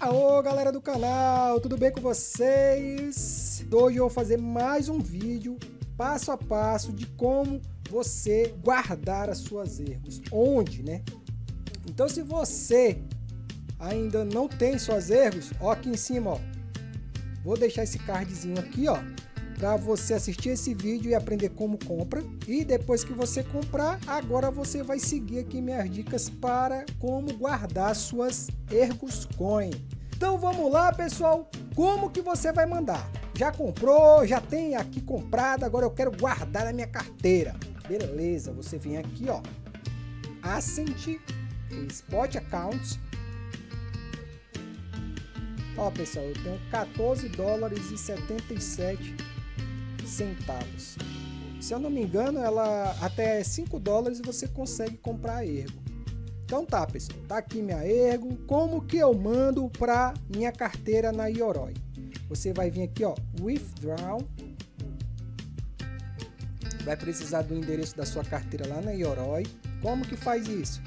Alô galera do canal, tudo bem com vocês? Hoje eu vou fazer mais um vídeo passo a passo de como você guardar as suas erros, onde, né? Então se você ainda não tem suas erros, ó aqui em cima, ó, vou deixar esse cardzinho aqui, ó, para você assistir esse vídeo e aprender como compra. E depois que você comprar, agora você vai seguir aqui minhas dicas para como guardar suas Ergos Coin. Então vamos lá, pessoal. Como que você vai mandar? Já comprou, já tem aqui comprado, agora eu quero guardar na minha carteira. Beleza, você vem aqui, ó. Ascent, Spot Accounts. Ó, pessoal, eu tenho 14 dólares e 77 centavos. Se eu não me engano, ela até 5 dólares você consegue comprar ergo. Então tá, pessoal, tá aqui minha ergo. Como que eu mando para minha carteira na Yoroi? Você vai vir aqui, ó, withdraw. Vai precisar do endereço da sua carteira lá na Yoroi. Como que faz isso?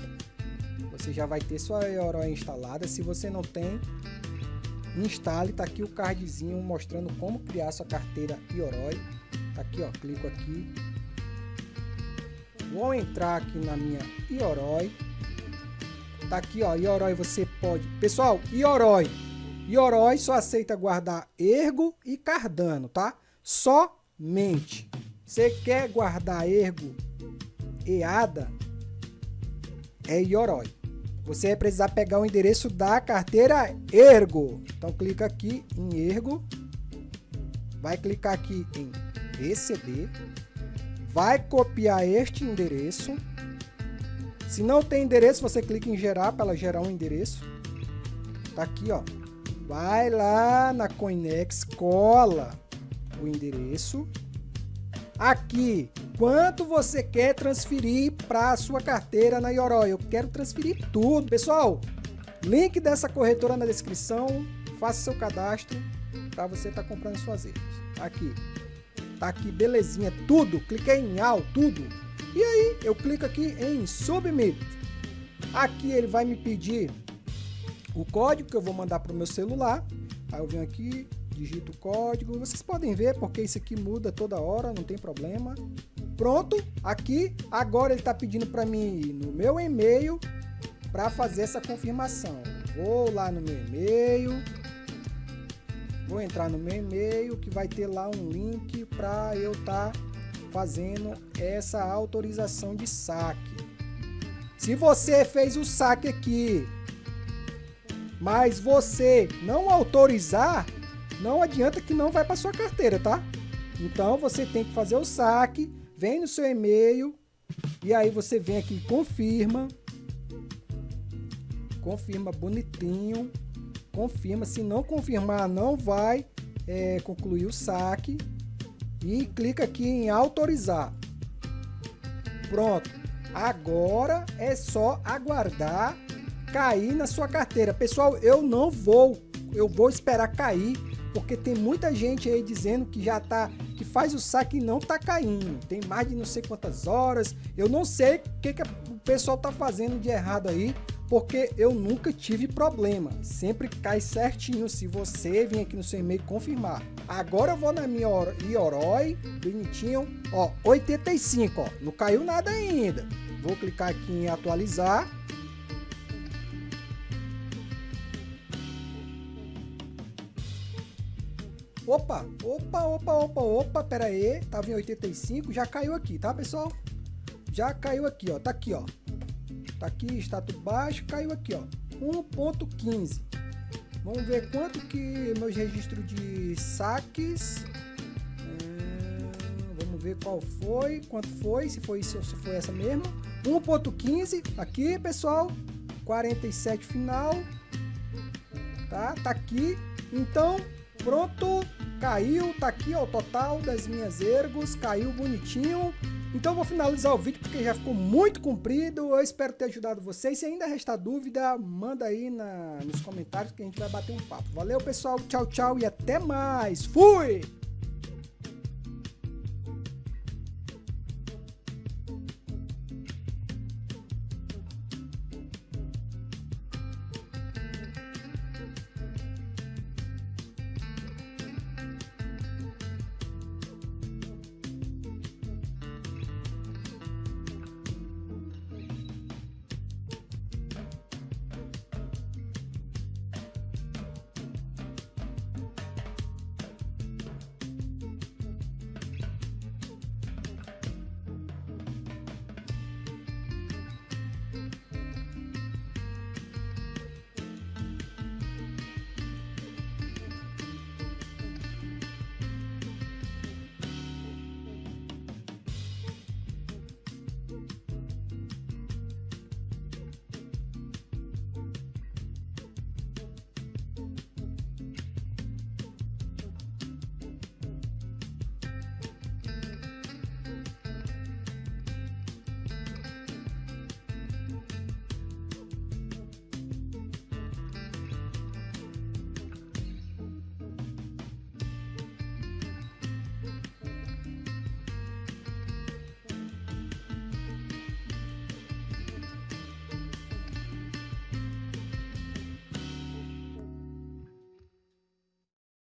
Você já vai ter sua Yoroi instalada. Se você não tem, instale. Tá aqui o cardzinho mostrando como criar sua carteira Yoroi. Tá aqui, ó, clico aqui. Vou entrar aqui na minha Ioroi. Tá aqui, ó, Ioroi você pode... Pessoal, Ioroi. Ioroi só aceita guardar Ergo e Cardano, tá? Somente. Você quer guardar Ergo e ADA? É Ioroi. Você vai precisar pegar o endereço da carteira Ergo. Então clica aqui em Ergo. Vai clicar aqui em receber, vai copiar este endereço. Se não tem endereço, você clica em gerar para ela gerar um endereço. Tá aqui, ó. Vai lá na Coinex, cola o endereço. Aqui, quanto você quer transferir para a sua carteira na Yoroi? Eu quero transferir tudo. Pessoal, link dessa corretora na descrição. Faça seu cadastro para você estar tá comprando suas ervas. Aqui, Tá aqui, belezinha, tudo. Cliquei em All, tudo. E aí, eu clico aqui em Submit. Aqui ele vai me pedir o código que eu vou mandar para o meu celular. Aí eu venho aqui, digito o código. Vocês podem ver porque isso aqui muda toda hora, não tem problema. Pronto, aqui, agora ele está pedindo para mim ir no meu e-mail para fazer essa confirmação. Vou lá no meu e-mail, vou entrar no meu e-mail que vai ter lá um link para eu estar tá fazendo essa autorização de saque. Se você fez o saque aqui, mas você não autorizar, não adianta que não vai para sua carteira, tá? Então você tem que fazer o saque, vem no seu e-mail e aí você vem aqui confirma, confirma bonitinho confirma. Se não confirmar, não vai é, concluir o saque. E clica aqui em autorizar. Pronto. Agora é só aguardar cair na sua carteira. Pessoal, eu não vou, eu vou esperar cair, porque tem muita gente aí dizendo que já tá, que faz o saque e não tá caindo. Tem mais de não sei quantas horas. Eu não sei o que, que o pessoal tá fazendo de errado aí, porque eu nunca tive problema, sempre cai certinho se você vir aqui no seu e-mail confirmar. Agora eu vou na minha Ioroi, bonitinho, ó, 85, ó, não caiu nada ainda. Vou clicar aqui em atualizar. Opa, opa, opa, opa, opa, pera aí, tava em 85, já caiu aqui, tá pessoal? Já caiu aqui, ó, tá aqui, ó, Tá aqui, status baixo, caiu aqui, ó. 1.15. Vamos ver quanto que meus registros de saques. É, vamos ver qual foi, quanto foi, se foi isso se foi essa mesmo. 1.15 aqui, pessoal. 47 final. Tá? Tá aqui. Então, pronto. Caiu, tá aqui ó, o total das minhas ergos, caiu bonitinho. Então vou finalizar o vídeo porque já ficou muito comprido. Eu espero ter ajudado vocês. Se ainda restar dúvida, manda aí na, nos comentários que a gente vai bater um papo. Valeu, pessoal. Tchau, tchau e até mais. Fui!